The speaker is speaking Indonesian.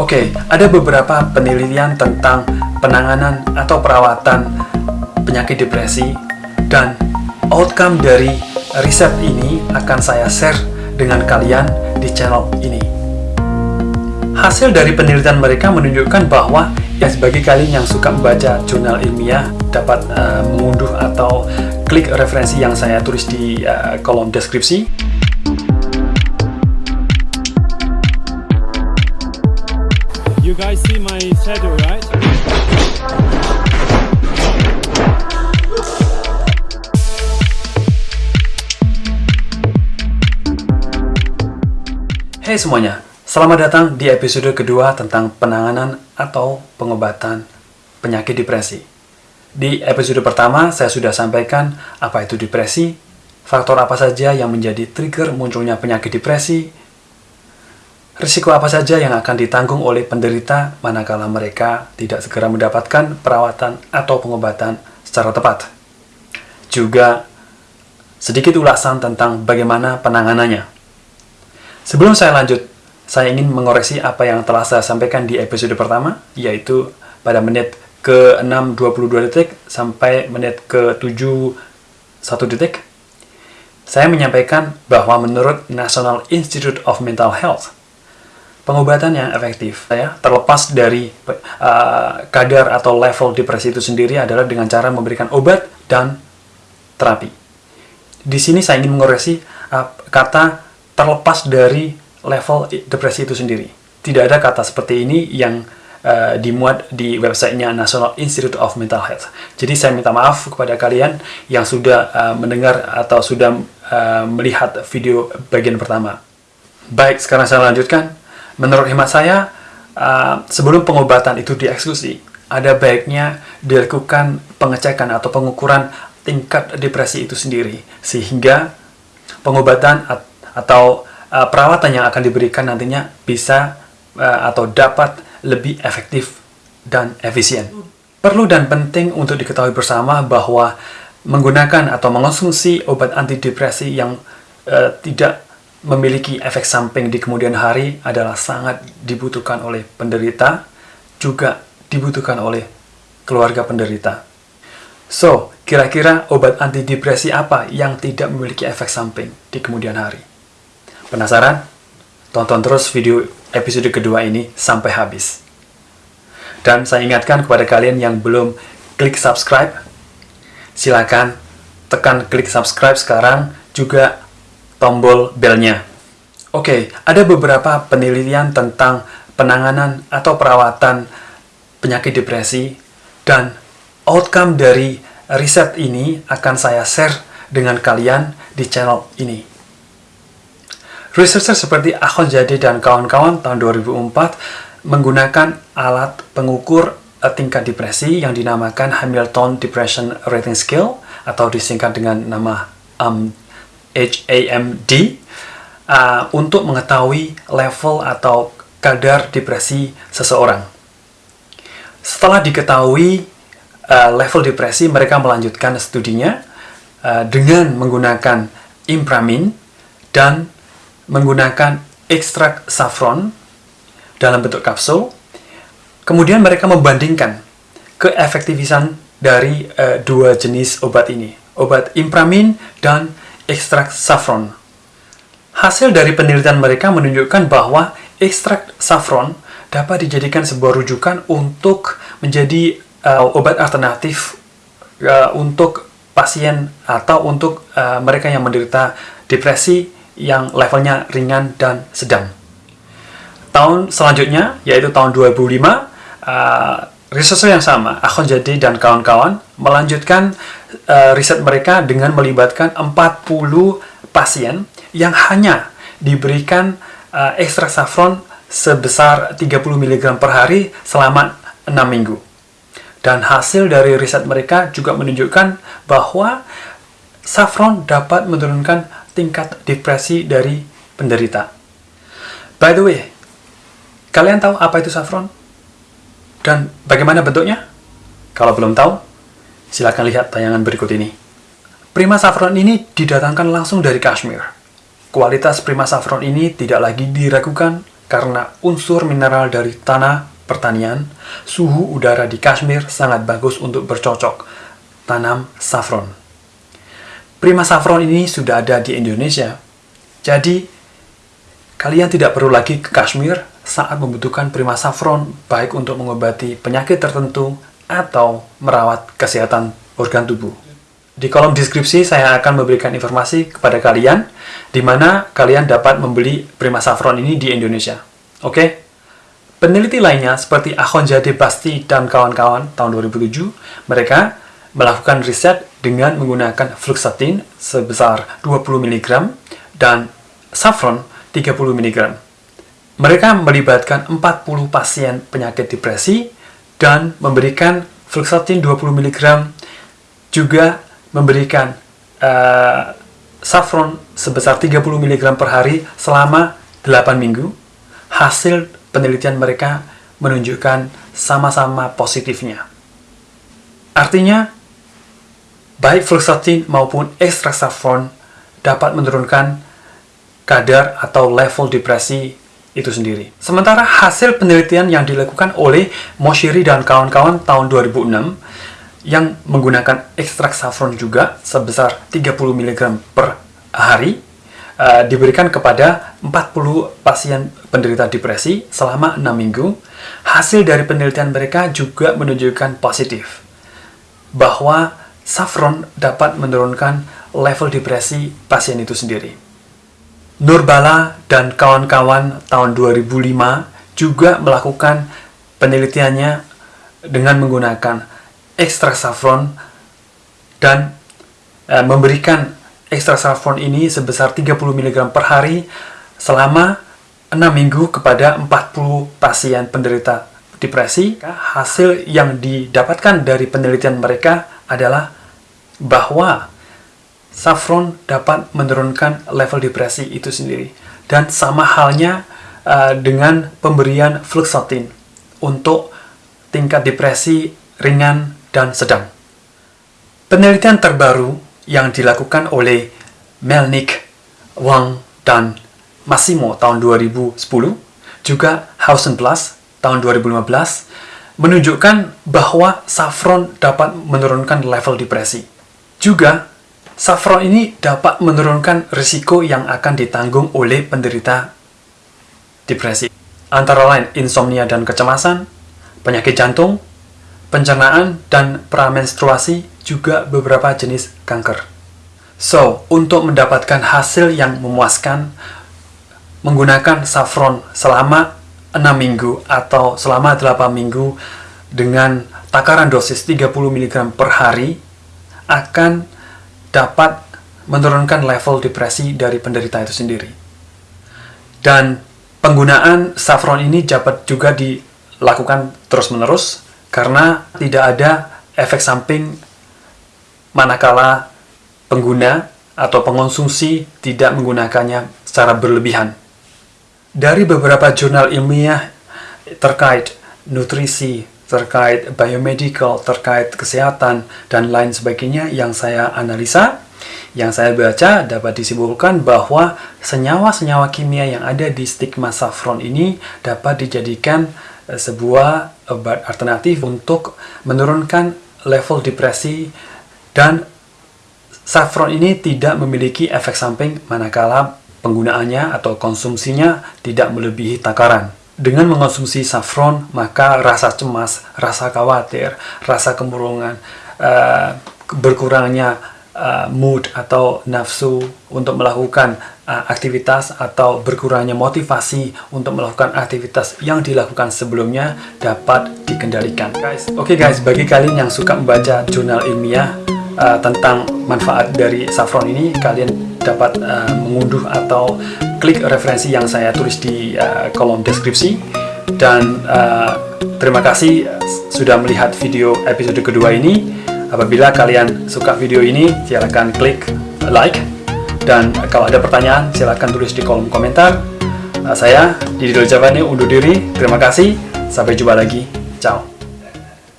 Oke, ada beberapa penelitian tentang penanganan atau perawatan penyakit depresi dan outcome dari riset ini akan saya share dengan kalian di channel ini. Hasil dari penelitian mereka menunjukkan bahwa ya sebagai kalian yang suka membaca jurnal ilmiah dapat uh, mengunduh atau klik referensi yang saya tulis di uh, kolom deskripsi guys see my shadow, right? Hey semuanya, selamat datang di episode kedua tentang penanganan atau pengobatan penyakit depresi. Di episode pertama, saya sudah sampaikan apa itu depresi, faktor apa saja yang menjadi trigger munculnya penyakit depresi, Risiko apa saja yang akan ditanggung oleh penderita manakala mereka tidak segera mendapatkan perawatan atau pengobatan secara tepat? Juga sedikit ulasan tentang bagaimana penanganannya. Sebelum saya lanjut, saya ingin mengoreksi apa yang telah saya sampaikan di episode pertama, yaitu pada menit ke-6.22 detik sampai menit ke-7 1 detik. Saya menyampaikan bahwa menurut National Institute of Mental Health, pengobatan yang efektif ya terlepas dari uh, kadar atau level depresi itu sendiri adalah dengan cara memberikan obat dan terapi. Di sini saya ingin mengoreksi uh, kata terlepas dari level depresi itu sendiri. Tidak ada kata seperti ini yang uh, dimuat di websitenya National Institute of Mental Health. Jadi saya minta maaf kepada kalian yang sudah uh, mendengar atau sudah uh, melihat video bagian pertama. Baik, sekarang saya lanjutkan. Menurut hemat saya, uh, sebelum pengobatan itu dieksekusi, ada baiknya dilakukan pengecekan atau pengukuran tingkat depresi itu sendiri, sehingga pengobatan at atau uh, perawatan yang akan diberikan nantinya bisa uh, atau dapat lebih efektif dan efisien. Perlu dan penting untuk diketahui bersama bahwa menggunakan atau mengonsumsi obat antidepresi yang uh, tidak memiliki efek samping di kemudian hari adalah sangat dibutuhkan oleh penderita, juga dibutuhkan oleh keluarga penderita. So, kira-kira obat antidepresi apa yang tidak memiliki efek samping di kemudian hari? Penasaran? Tonton terus video episode kedua ini sampai habis. Dan saya ingatkan kepada kalian yang belum klik subscribe, silakan tekan klik subscribe sekarang, juga tombol belnya. Oke, ada beberapa penelitian tentang penanganan atau perawatan penyakit depresi dan outcome dari riset ini akan saya share dengan kalian di channel ini. Researcher seperti Ahon Jadi dan kawan-kawan tahun 2004 menggunakan alat pengukur eh, tingkat depresi yang dinamakan Hamilton Depression Rating Scale atau disingkat dengan nama HAMD uh, untuk mengetahui level atau kadar depresi seseorang. Setelah diketahui uh, level depresi, mereka melanjutkan studinya uh, dengan menggunakan impramin dan menggunakan ekstrak saffron dalam bentuk kapsul. Kemudian mereka membandingkan keefektifan dari uh, dua jenis obat ini, obat impramin dan ekstrak saffron. Hasil dari penelitian mereka menunjukkan bahwa ekstrak saffron dapat dijadikan sebuah rujukan untuk menjadi uh, obat alternatif uh, untuk pasien atau untuk uh, mereka yang menderita depresi yang levelnya ringan dan sedang. Tahun selanjutnya, yaitu tahun 2005, uh, researcher yang sama, Akhon Jadi dan kawan-kawan, melanjutkan uh, riset mereka dengan melibatkan 40 pasien yang hanya diberikan uh, ekstrak saffron sebesar 30 mg per hari selama 6 minggu. Dan hasil dari riset mereka juga menunjukkan bahwa saffron dapat menurunkan tingkat depresi dari penderita. By the way, kalian tahu apa itu saffron? Dan bagaimana bentuknya? Kalau belum tahu, Silakan lihat tayangan berikut ini. Prima saffron ini didatangkan langsung dari Kashmir. Kualitas prima saffron ini tidak lagi diragukan karena unsur mineral dari tanah pertanian, suhu udara di Kashmir sangat bagus untuk bercocok tanam saffron. Prima saffron ini sudah ada di Indonesia, jadi kalian tidak perlu lagi ke Kashmir saat membutuhkan prima saffron baik untuk mengobati penyakit tertentu atau merawat kesehatan organ tubuh. Di kolom deskripsi saya akan memberikan informasi kepada kalian di mana kalian dapat membeli Prima Saffron ini di Indonesia. Oke? Peneliti lainnya seperti Ahonjade Basti dan kawan-kawan tahun 2007, mereka melakukan riset dengan menggunakan fluoxetine sebesar 20 mg dan saffron 30 mg. Mereka melibatkan 40 pasien penyakit depresi dan memberikan fluoxetine 20 mg juga memberikan uh, saffron sebesar 30 mg per hari selama 8 minggu, hasil penelitian mereka menunjukkan sama-sama positifnya. Artinya, baik fluoxetine maupun ekstrak saffron dapat menurunkan kadar atau level depresi itu sendiri. Sementara hasil penelitian yang dilakukan oleh Moshiri dan kawan-kawan tahun 2006 yang menggunakan ekstrak saffron juga sebesar 30 mg per hari uh, diberikan kepada 40 pasien penderita depresi selama 6 minggu. Hasil dari penelitian mereka juga menunjukkan positif bahwa saffron dapat menurunkan level depresi pasien itu sendiri. Nurbala dan kawan-kawan tahun 2005 juga melakukan penelitiannya dengan menggunakan ekstrak saffron dan e, memberikan ekstrak saffron ini sebesar 30 mg per hari selama 6 minggu kepada 40 pasien penderita depresi. Hasil yang didapatkan dari penelitian mereka adalah bahwa saffron dapat menurunkan level depresi itu sendiri. Dan sama halnya uh, dengan pemberian fluoxetine untuk tingkat depresi ringan dan sedang. Penelitian terbaru yang dilakukan oleh Melnick, Wang, dan Massimo tahun 2010, juga Hausen Plus tahun 2015, menunjukkan bahwa saffron dapat menurunkan level depresi. Juga, saffron ini dapat menurunkan risiko yang akan ditanggung oleh penderita depresi. Antara lain insomnia dan kecemasan, penyakit jantung, pencernaan, dan pramenstruasi juga beberapa jenis kanker. So, untuk mendapatkan hasil yang memuaskan, menggunakan saffron selama 6 minggu atau selama 8 minggu dengan takaran dosis 30 mg per hari akan dapat menurunkan level depresi dari penderita itu sendiri. Dan penggunaan saffron ini dapat juga dilakukan terus-menerus karena tidak ada efek samping manakala pengguna atau pengonsumsi tidak menggunakannya secara berlebihan. Dari beberapa jurnal ilmiah terkait nutrisi, terkait biomedical, terkait kesehatan, dan lain sebagainya yang saya analisa, yang saya baca dapat disimpulkan bahwa senyawa-senyawa kimia yang ada di stigma saffron ini dapat dijadikan Eh, sebuah obat alternatif untuk menurunkan level depresi dan saffron ini tidak memiliki efek samping manakala penggunaannya atau konsumsinya tidak melebihi takaran. Dengan mengonsumsi saffron, maka rasa cemas, rasa khawatir, rasa kemurungan, uh, berkurangnya uh, mood atau nafsu untuk melakukan uh, aktivitas atau berkurangnya motivasi untuk melakukan aktivitas yang dilakukan sebelumnya dapat dikendalikan. Guys, oke okay guys, bagi kalian yang suka membaca jurnal ilmiah uh, tentang manfaat dari saffron ini, kalian dapat uh, mengunduh atau klik referensi yang saya tulis di uh, kolom deskripsi. Dan uh, terima kasih sudah melihat video episode kedua ini. Apabila kalian suka video ini, silahkan klik like dan kalau ada pertanyaan, silahkan tulis di kolom komentar. Nah, saya, Didi Doljavani, undur diri. Terima kasih. Sampai jumpa lagi. Ciao.